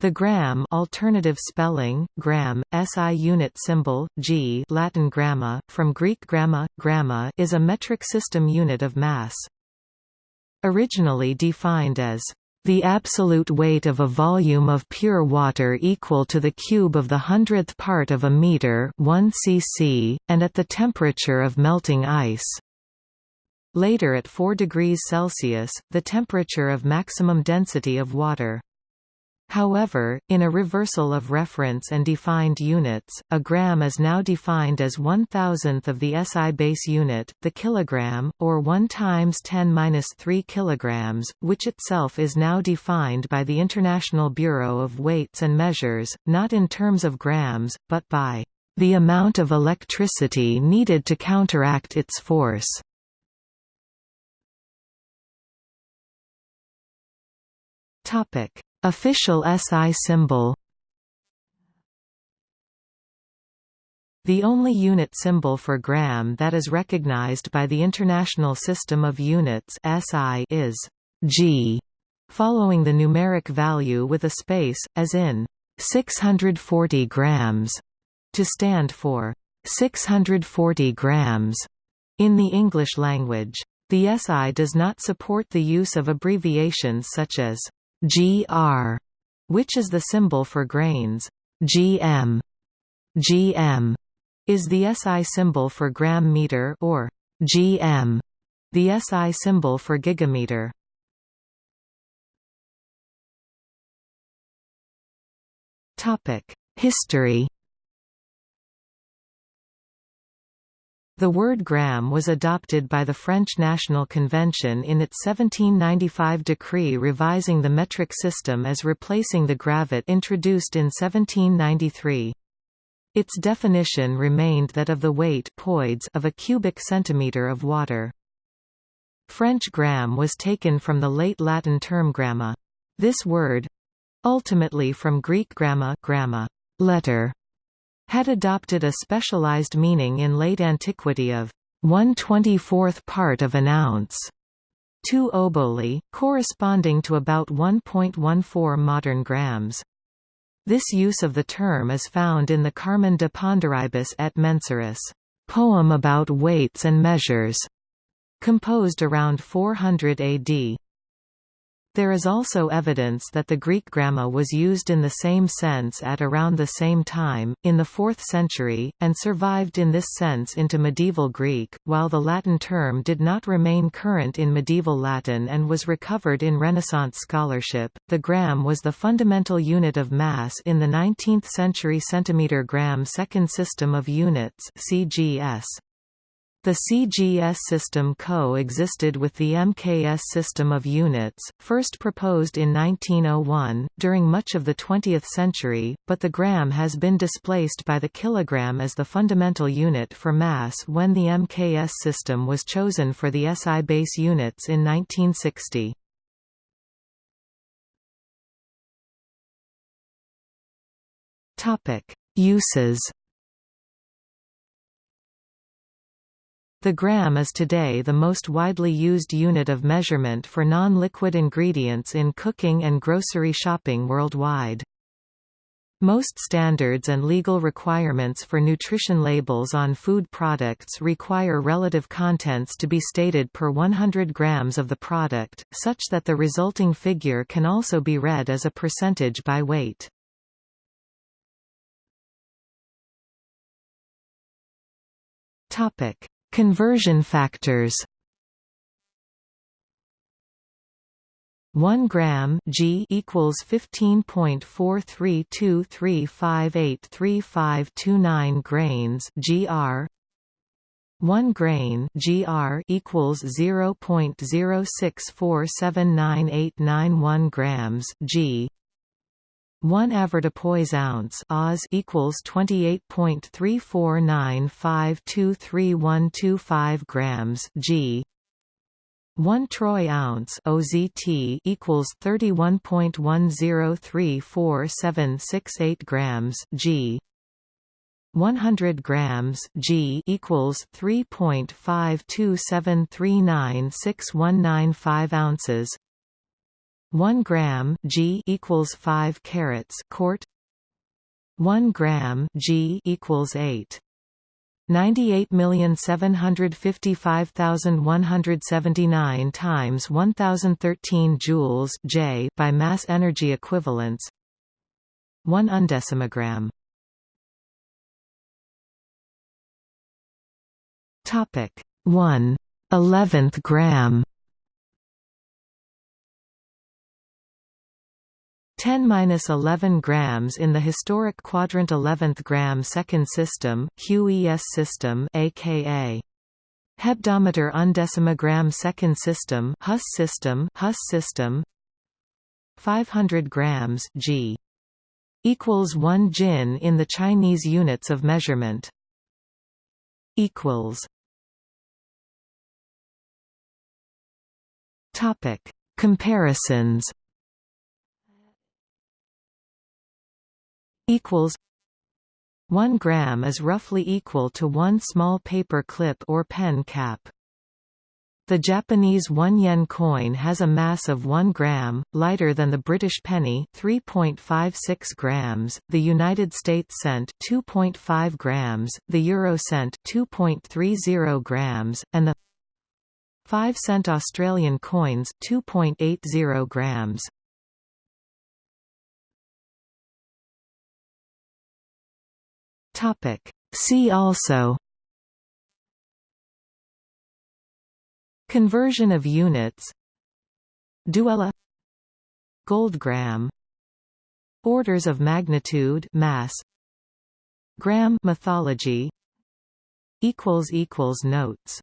The gram alternative spelling, gram, SI unit symbol, g Latin gramma, from Greek gramma, gramma is a metric system unit of mass. Originally defined as the absolute weight of a volume of pure water equal to the cube of the hundredth part of a meter 1 cc, and at the temperature of melting ice. Later at 4 degrees Celsius, the temperature of maximum density of water. However, in a reversal of reference and defined units, a gram is now defined as one thousandth of the SI base unit, the kilogram, or 1 times 10 3 kilograms, which itself is now defined by the International Bureau of Weights and Measures, not in terms of grams, but by the amount of electricity needed to counteract its force. Topic Official SI symbol The only unit symbol for gram that is recognized by the International System of Units SI is G, following the numeric value with a space, as in 640 grams, to stand for 640 grams in the English language. The SI does not support the use of abbreviations such as GR, which is the symbol for grains. GM, GM is the SI symbol for gram meter or GM, the SI symbol for gigameter. Topic: History The word gram was adopted by the French National Convention in its 1795 decree revising the metric system as replacing the gravet introduced in 1793. Its definition remained that of the weight of a cubic centimetre of water. French gram was taken from the late Latin term gramma. This word—ultimately from Greek gramma, gramma letter, had adopted a specialized meaning in late antiquity of 1 24th part of an ounce, 2 oboli, corresponding to about 1.14 modern grams. This use of the term is found in the Carmen de Ponderibus et Mensuris, poem about weights and measures, composed around 400 AD. There is also evidence that the Greek gramma was used in the same sense at around the same time, in the 4th century, and survived in this sense into medieval Greek, while the Latin term did not remain current in medieval Latin and was recovered in Renaissance scholarship. The gram was the fundamental unit of mass in the 19th century centimeter gram second system of units (CGS). The CGS system co-existed with the MKS system of units, first proposed in 1901, during much of the 20th century, but the gram has been displaced by the kilogram as the fundamental unit for mass when the MKS system was chosen for the SI base units in 1960. Uses The gram is today the most widely used unit of measurement for non-liquid ingredients in cooking and grocery shopping worldwide. Most standards and legal requirements for nutrition labels on food products require relative contents to be stated per 100 grams of the product, such that the resulting figure can also be read as a percentage by weight. Topic: Conversion factors. 1 gram G equals 15.4323583529 grains GR 1 grain GR equals 0.064798991 grams G 1 avoirdupois ounce Oz equals 28.3495232125 grams G. 1 troy ounce OZT equals 31.10347768 grams G. 100 grams G equals 3.527396195 ounces 1 gram g equals 5 carats quart. 1 gram g equals 8 98,755,179 times 1013 joules J by mass energy equivalence 1 undecimogram. Topic 1 11th gram 10-11 grams in the historic quadrant 11th gram second system, QES system aka hebdometer undecimogram second system Hus system Hus system. 500 grams G. Equals 1 jin in the Chinese units of measurement. Equals. Topic. Comparisons equals 1 gram is roughly equal to one small paper clip or pen cap. The Japanese 1 yen coin has a mass of 1 gram, lighter than the British penny 3.56 grams, the United States cent 2.5 grams, the euro cent 2.30 grams, and the 5 cent Australian coins 2.80 grams. Topic. See also Conversion of units Duella Goldgram Orders of magnitude mass Gram mythology equals equals notes